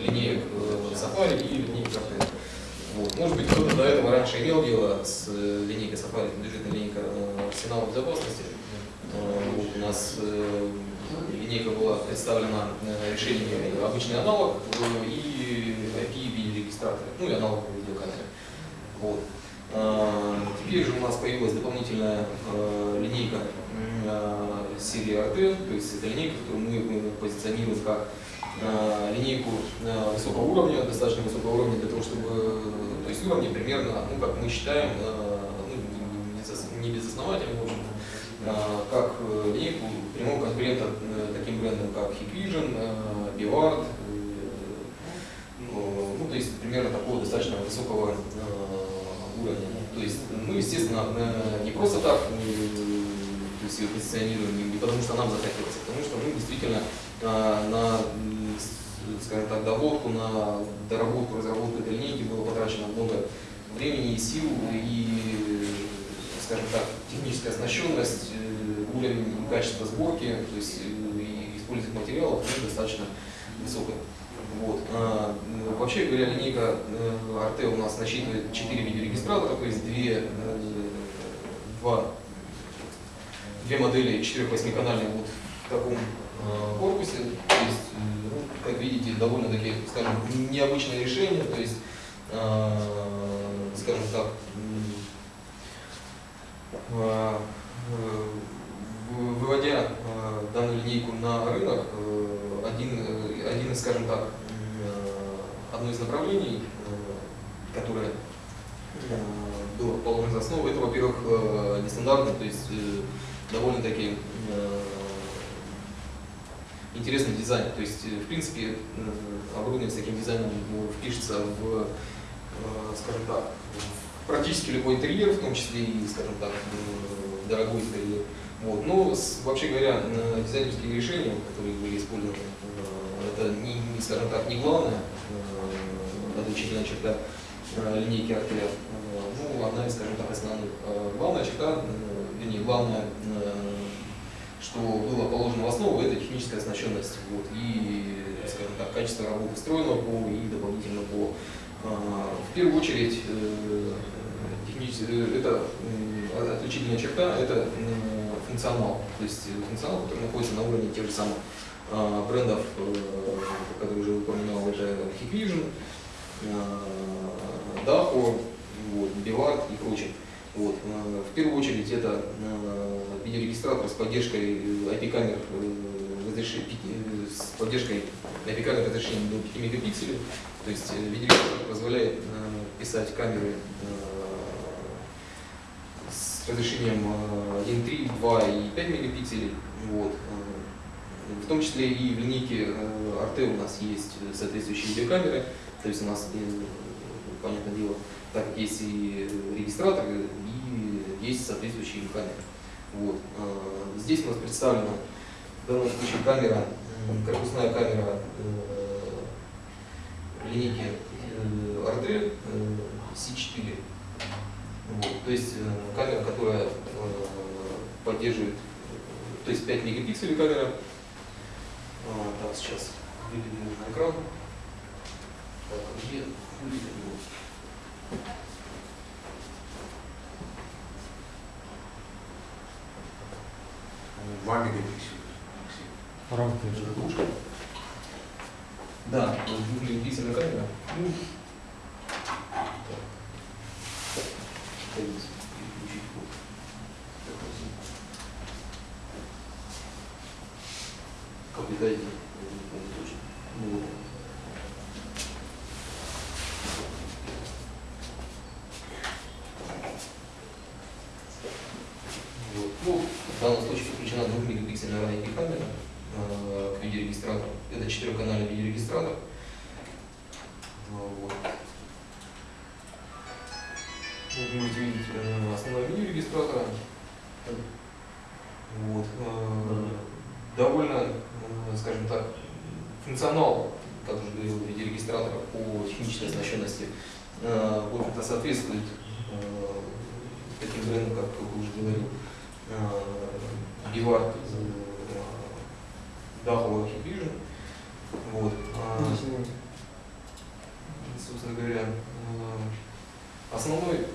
линеек Safari и линеек Cartel. Вот. Может быть, кто-то до этого раньше имел дело с линейкой Safari, бюджетной линейкой арсенала безопасности. Вот. У нас линейка была представлена решениями обычный аналог и IP видеорегистраторы, ну и аналоговые видеокамеры. Вот. Теперь же у нас появилась дополнительная линейка серии RT, то есть это линейка, которую мы позиционируем как линейку высокого уровня, достаточно высокого уровня для того, чтобы, то есть уровни примерно, ну как мы считаем, ну, не безосновательно, в общем как линейку прямого конкурента таким брендам, как Hikvision, Bivard, ну, то есть примерно такого достаточно высокого уровня. То есть мы, естественно, не просто так то есть, ее позиционируем, не потому что нам захотелось, а потому что мы действительно на, скажем так, доводку, на доработку, разработку этой линейки было потрачено много времени и сил, и, скажем так, техническая оснащенность, уровень и качество сборки, то есть и использовать материалов достаточно высокая. Вот. А, вообще говоря, линейка RT у нас насчитывает 4 видеорегистратора, то есть 2, 2, две модели 4-8 канальные вот в таком корпусе. То есть, ну, как видите, довольно-таки, скажем, необычное решение, то есть, скажем так, выводя данную линейку на рынок, один, один из, скажем так, одно из направлений, которое было положено за основу, это, во-первых, нестандартно, то есть довольно-таки интересный дизайн. То есть, в принципе, оборудование с таким дизайном впишется в, скажем так, в практически любой интерьер, в том числе и, скажем так, дорогой интерьер. Вот. Но, вообще говоря, дизайнерские решения, которые были использованы, это, не, скажем так, не главная отличительная черта линейки Артеля, ну, одна из, скажем так, основных. Главная черта, вернее, главное, что было положено в основу, это техническая оснащенность. Вот, и, скажем так, качество работы встроенного ПО и дополнительного ПО. В первую очередь, это отличительная черта, это функционал. То есть функционал, который находится на уровне тех же самых брендов, которые уже упоминал, это Hikvision, Daho, вот, Bivard и прочее. Вот. В первую очередь это видеорегистратор с поддержкой IP-камер с поддержкой IP-камер разрешением до 5 мегапикселей. То есть видеорегистратор позволяет писать камеры с разрешением 1.3, 2 и 5 мегапикселей. Вот. В том числе и в линейке RT у нас есть соответствующие видеокамеры. То есть у нас, понятное дело, так как есть и регистратор, и есть соответствующие камеры. Вот. Здесь у нас представлена в данном случае камера, корпусная камера линейки R3 C4. Вот. То есть камера, которая поддерживает, то есть 5 мегапикселей камера. Так, сейчас выведу на экран. Так, где Два мегапикселя. Рамки. Да, двухмегапиксельная камера. Ну, как видите, ну, вот. Ну, в данном случае подключена 2 мегапиксельная IP-камера э, к видеорегистратору. Это четырехканальный видеорегистратор. Вот. Вы можете видеть э, основное меню регистратора. Вот. Э, довольно, э, скажем так, функционал, как уже говорил, видеорегистратора по технической оснащенности, э, в общем-то, соответствует таким брендам, как вы уже говорили, Бивард, Дахова Hikvision. Вот. А, собственно говоря, э, основной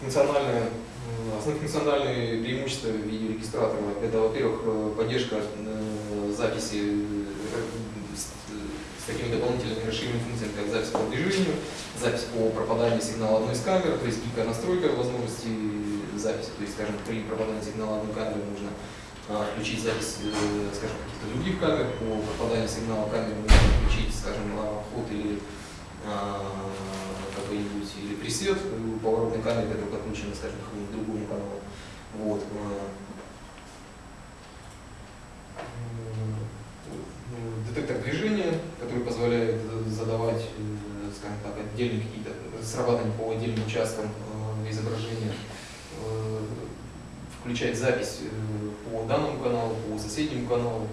функциональное, э, основные функциональные преимущества видеорегистратора это, во-первых, э, поддержка записи с, такими дополнительными расширенными функциями, как запись по движению, запись по пропаданию сигнала одной из камер, то есть гибкая настройка возможности записи, то есть, скажем, при пропадании сигнала одной камеры нужно а, включить запись, э, скажем, каких-то других камер, по пропаданию сигнала камеры можно включить, скажем, а, вход или а, какой-нибудь или пресет поворотной камеры, которая подключена, скажем, к какому-нибудь другому каналу. Вот. М, Детектор движения, который позволяет э, задавать, э, скажем так, отдельные какие-то срабатывания по отдельным участкам изображения, включать запись э, по данному каналу, по соседнему каналу.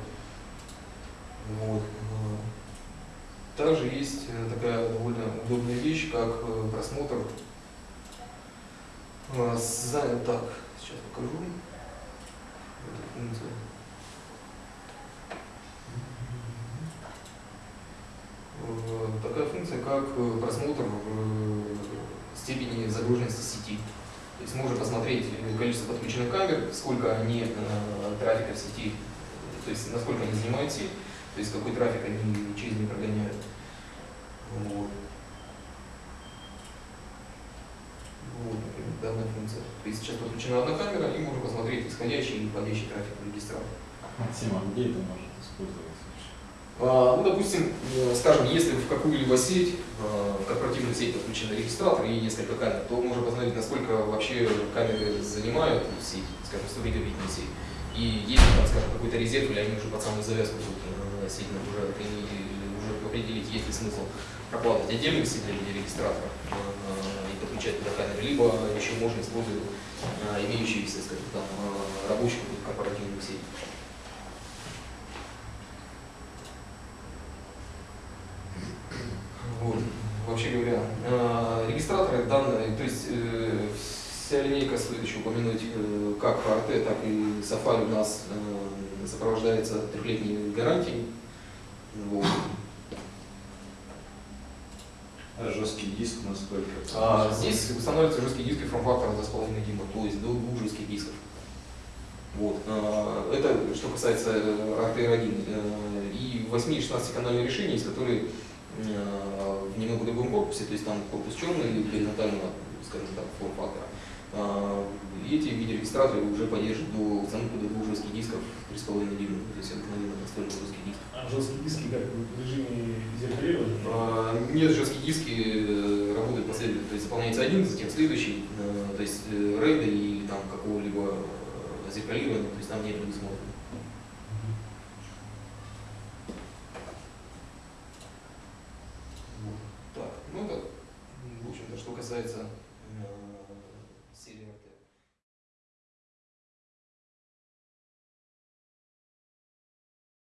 Вот. э. Также есть э, такая довольно удобная вещь, как просмотр. э, за- Так, сейчас покажу. Такая функция, как просмотр степени загруженности сети. То есть можно посмотреть количество подключенных камер, сколько они э, трафика в сети, то есть насколько они занимают сеть, то есть какой трафик они через нее прогоняют. Вот. Вот, например, данная функция. То есть сейчас подключена одна камера, и можно посмотреть исходящий и входящий трафик в регистратор. Максим, а где это может использоваться? А, Ну, допустим, э, скажем, если в какую-либо сеть, э, в корпоративную сеть подключен регистратор и несколько камер, то можно посмотреть, насколько вообще камеры занимают сеть, скажем, 100 гигабитную сеть. И есть ли там, скажем, какой-то резерв, или они уже под самую завязку будут э, сеть и уже определить, есть ли смысл прокладывать отдельную сеть для видеорегистратора э, и подключать туда камеры, либо еще можно использовать имеющиеся, скажем, там, рабочую корпоративную сеть. Вот. Вообще говоря, э, регистраторы данные, то есть э, вся линейка, стоит еще упомянуть, э, как PRT, так и Safari у нас э, сопровождается трехлетней гарантией. Вот. А жесткий диск насколько? А здесь устанавливаются жесткие диски форм-фактора 2,5 дюйма, то есть до двух жестких дисков. Вот. а, Это что касается э, RTR1. Э, И 8 и 16 канальные решения, из которых э, в немного другом корпусе, то есть там корпус черный или горизонтального, скажем так, форм-фактора. А, И эти видеорегистраторы уже поддерживают до установку до двух жестких дисков 3,5 дюйма, то есть обыкновенно настольный жесткий диск. А жесткие диски как в режиме зеркалирования? А, Нет, жесткие диски э, работают последовательно, то есть заполняется один, затем следующий, э, то есть э, рейда или там какого-либо зеркалирования, то есть там нет предусмотрено. Так, ну это, в общем-то, что касается